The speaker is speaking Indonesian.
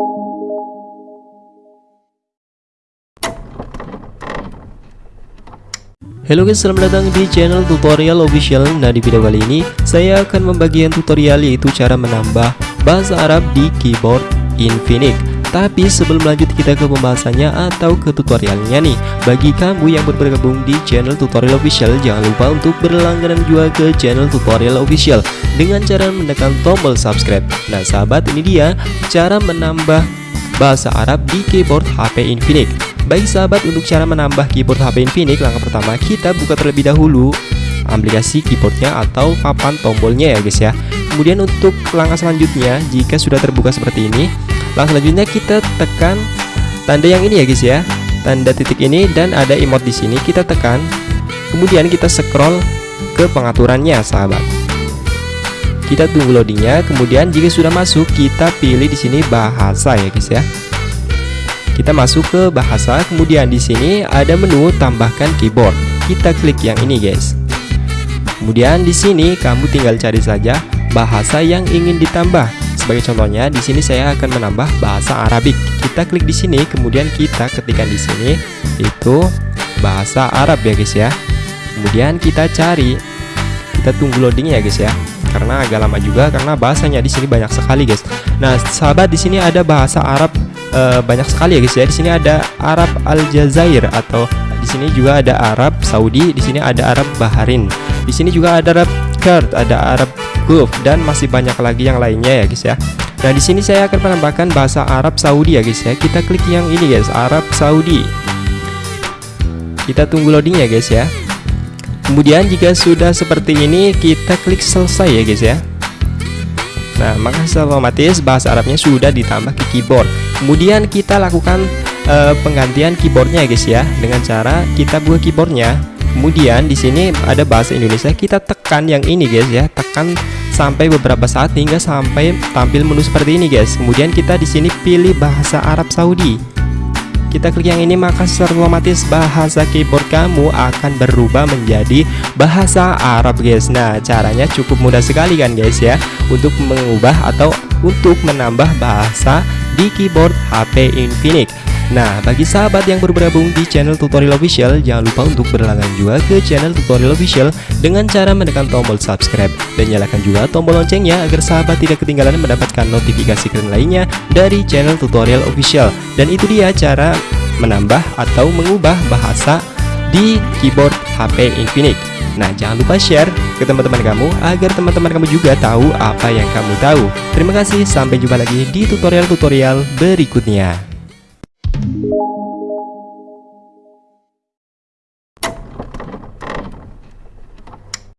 Halo guys, selamat datang di channel tutorial official. Nah di video kali ini, saya akan membagikan tutorial yaitu cara menambah bahasa Arab di keyboard Infinix Tapi sebelum lanjut kita ke pembahasannya atau ke tutorialnya nih. Bagi kamu yang baru bergabung di channel tutorial official Jangan lupa untuk berlangganan juga ke channel tutorial official Dengan cara menekan tombol subscribe. Nah sahabat ini dia cara menambah bahasa Arab di keyboard HP Infinix. Baik sahabat untuk cara menambah keyboard HP Infinix langkah pertama kita buka terlebih dahulu aplikasi keyboardnya atau papan tombolnya ya guys ya. Kemudian untuk langkah selanjutnya jika sudah terbuka seperti ini langkah selanjutnya kita tekan tanda yang ini ya guys ya tanda titik ini dan ada emot di sini kita tekan kemudian kita scroll ke pengaturannya sahabat kita tunggu loadingnya kemudian jika sudah masuk kita pilih di sini bahasa ya guys ya kita masuk ke bahasa, kemudian di sini ada menu tambahkan keyboard. Kita klik yang ini, guys. Kemudian di sini kamu tinggal cari saja bahasa yang ingin ditambah. Sebagai contohnya, di sini saya akan menambah bahasa Arabik. Kita klik di sini, kemudian kita ketikkan di sini itu bahasa Arab ya, guys ya. Kemudian kita cari, kita tunggu loading ya, guys ya karena agak lama juga karena bahasanya di sini banyak sekali guys. Nah, sahabat di sini ada bahasa Arab uh, banyak sekali ya guys ya. Di sini ada Arab Aljazair atau di sini juga ada Arab Saudi, di sini ada Arab Bahrain. Di sini juga ada Arab Kurd, ada Arab Gulf dan masih banyak lagi yang lainnya ya guys ya. Nah, di sini saya akan menambahkan bahasa Arab Saudi ya guys ya. Kita klik yang ini guys, Arab Saudi. Kita tunggu loading ya guys ya. Kemudian jika sudah seperti ini, kita klik selesai ya guys ya. Nah, maka secara otomatis bahasa Arabnya sudah ditambah ke keyboard. Kemudian kita lakukan uh, penggantian keyboardnya guys ya dengan cara kita buka keyboardnya. Kemudian di sini ada bahasa Indonesia, kita tekan yang ini guys ya, tekan sampai beberapa saat hingga sampai tampil menu seperti ini guys. Kemudian kita di sini pilih bahasa Arab Saudi. Kita klik yang ini maka secara otomatis bahasa keyboard kamu akan berubah menjadi bahasa Arab guys. Nah caranya cukup mudah sekali kan guys ya? Untuk mengubah atau untuk menambah bahasa di keyboard HP Infinix Nah, bagi sahabat yang baru bergabung di channel tutorial official, jangan lupa untuk berlangganan juga ke channel tutorial official dengan cara menekan tombol subscribe dan nyalakan juga tombol loncengnya agar sahabat tidak ketinggalan mendapatkan notifikasi keren lainnya dari channel tutorial official. Dan itu dia cara menambah atau mengubah bahasa di keyboard HP Infinix. Nah, jangan lupa share ke teman-teman kamu agar teman-teman kamu juga tahu apa yang kamu tahu. Terima kasih, sampai jumpa lagi di tutorial-tutorial berikutnya.